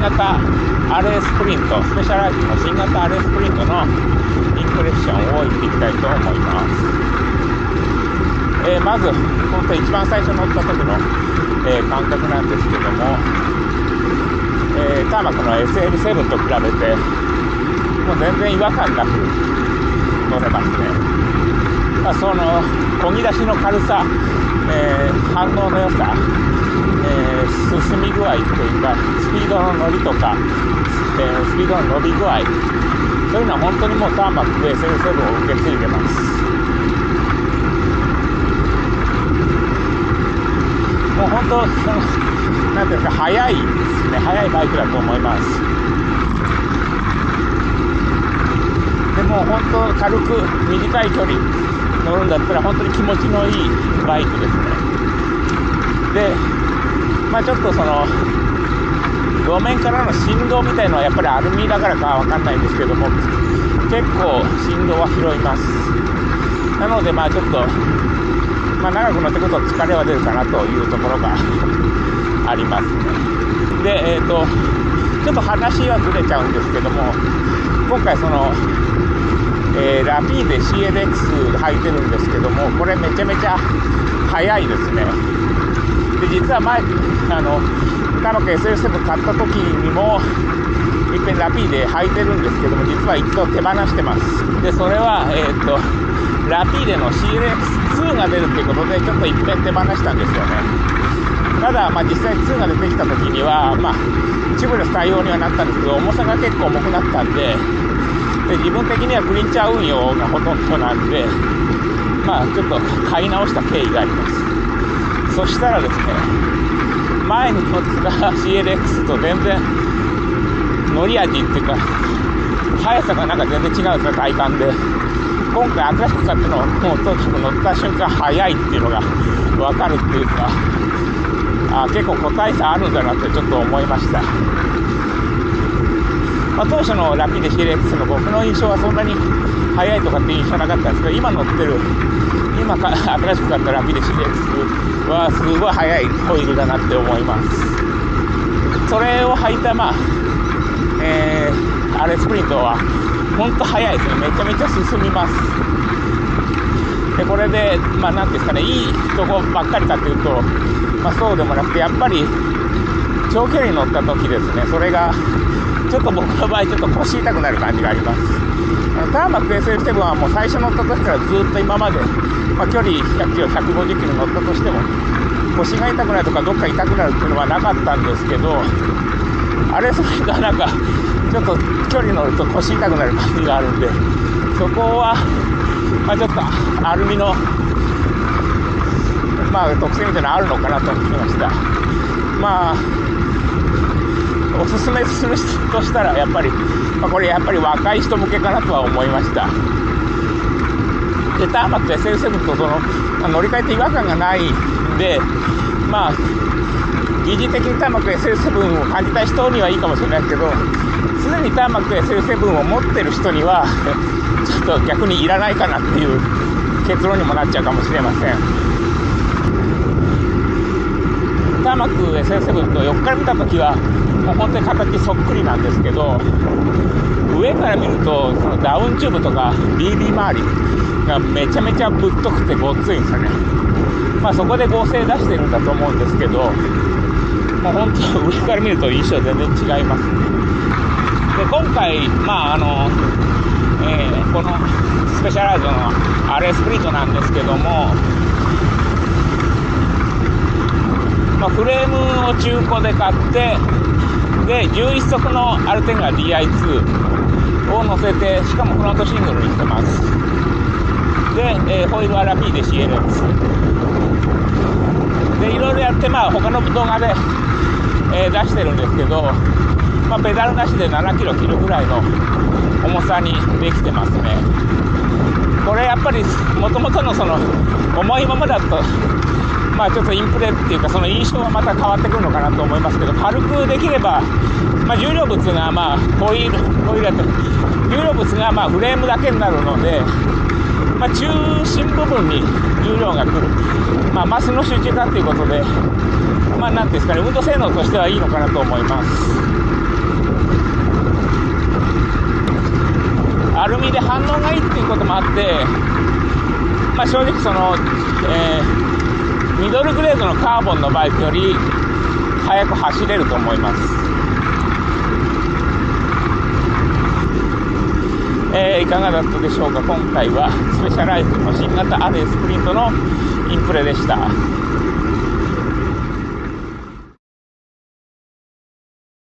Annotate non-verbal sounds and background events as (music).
型 RS プリント、スペシャライズの新型 RS プリントのインプレッションを言っていきたいと思います。えー、まず、本当一番最初乗った時の、えー、感覚なんですけども、えー、ターマクの SL7 と比べて、もう全然違和感なく乗れますね。まあ、その、漕ぎ出しの軽さ、えー、反応の良さ、えー、進み具合というか、スピードの乗りとか、えー、スピードの伸び具合、そういうのは本当にもうターマック SL7 を受け継いでます。もう本当、その、なんていうか、速いですね、速いバイクだと思います。でも本当、軽く短い距離乗るんだったら、本当に気持ちのいいバイクですね。で、まあちょっとその、路面からの振動みたいのはやっぱりアルミだからかわかんないんですけども、結構振動は拾います。なのでまあちょっと、まあ長く乗ってくると疲れは出るかなというところが (laughs) ありますね。で、えっ、ー、と、ちょっと話はずれちゃうんですけども、今回その、えー、ラピーで CLX 履いてるんですけども、これめちゃめちゃ速いですね。で、実は前、あの、カノケ SL7 買った時にも、いっぺんラピーで履いてるんですけども、実は一度手放してます。で、それは、えー、っと、ラピーデの CLX2 が出るっていうことで、ちょっといっぺん手放したんですよね。ただ、まあ、実際2が出てきた時には、まあ、チブレス対応にはなったんですけど、重さが結構重くなったんで、で自分的にはクリンチャー運用がほとんどなんで、まあ、ちょっと買い直した経緯があります。そしたらですね、前に乗ってた CLX と全然乗り味っていうか、速さがなんか全然違うんですよ、体感で。今回新しく買ったのは、もうとにかく乗った瞬間速いっていうのがわかるっていうか、あ結構個体差あるんだなってちょっと思いました。まあ、当初のラピーデ CLX の僕の印象はそんなに速いとかって印象なかったんですけど、今乗ってる、今か (laughs) 新しく買ったラピーデ CLX はすごい速いホイールだなって思います。それを履いた、まあ、えー、アレスプリントは、ほんと速いですね。めちゃめちゃ進みます。で、これで、まあ、なんですかね、いいとこばっかりかっていうと、まあ、そうでもなくて、やっぱり、長距離に乗った時ですね、それが、ちょっと僕の場合、ちょっと腰痛くなる感じがあります。ターマック SL7 はもう最初乗った時からずっと今まで、まあ、距離100キロ、150キロ乗ったとしても、腰が痛くなるとか、どっか痛くなるっていうのはなかったんですけど、あれ、それがなんか、ちょっと距離乗ると腰痛くなる感じがあるんで、そこは、まあ、ちょっとアルミの、まあ、特性みたいなのあるのかなと思いました。まあ、おすすめするとしたら、やっぱり、まあ、これやっぱり若い人向けかなとは思いました。で、ターマック SL7 とその、まあ、乗り換えて違和感がないんで、まあ、疑似的にターマック SL7 を感じた人にはいいかもしれないですけど、すでにターマック SL7 を持ってる人には、(laughs) ちょっと逆にいらないかなっていう結論にもなっちゃうかもしれません。ターマック SL7 と横から見たときは、もう本当に形そっくりなんですけど、上から見ると、そのダウンチューブとか BB 周りがめちゃめちゃぶっとくてごっついんですよね。まあそこで合成出してるんだと思うんですけど、もう本当上から見ると印象全然違いますね。で、今回、まああの、えー、このスペシャライズの RS プリントなんですけども、ま、フレームを中古で買って、で、11足のアルテンガ DI2 を乗せて、しかもフロントシングルにしてます。で、えー、ホイールはラピーで CLX。で、いろいろやって、まあ、他の動画で、えー、出してるんですけど、まあ、ペダルなしで7キロ切るぐらいの重さにできてますね。これやっぱり、もともとのその、重いままだと、まあ、ちょっとインプレっていうか、その印象はまた変わってくるのかなと思いますけど、軽くできれば、まあ、重量物が、まあ、ホイール、ホイールと、重量物が、まあ、フレームだけになるので、まあ、中心部分に重量が来る。まあ、マスの集中化ということで、まあ、なんですかね、運動性能としてはいいのかなと思います。アルミで反応がいいっていうこともあって、まあ、正直その、えー、ミドルグレードのカーボンのバイクより速く走れると思います。えー、いかがだったでしょうか？今回はスペシャライズの新型アレスプリントのインプレでした。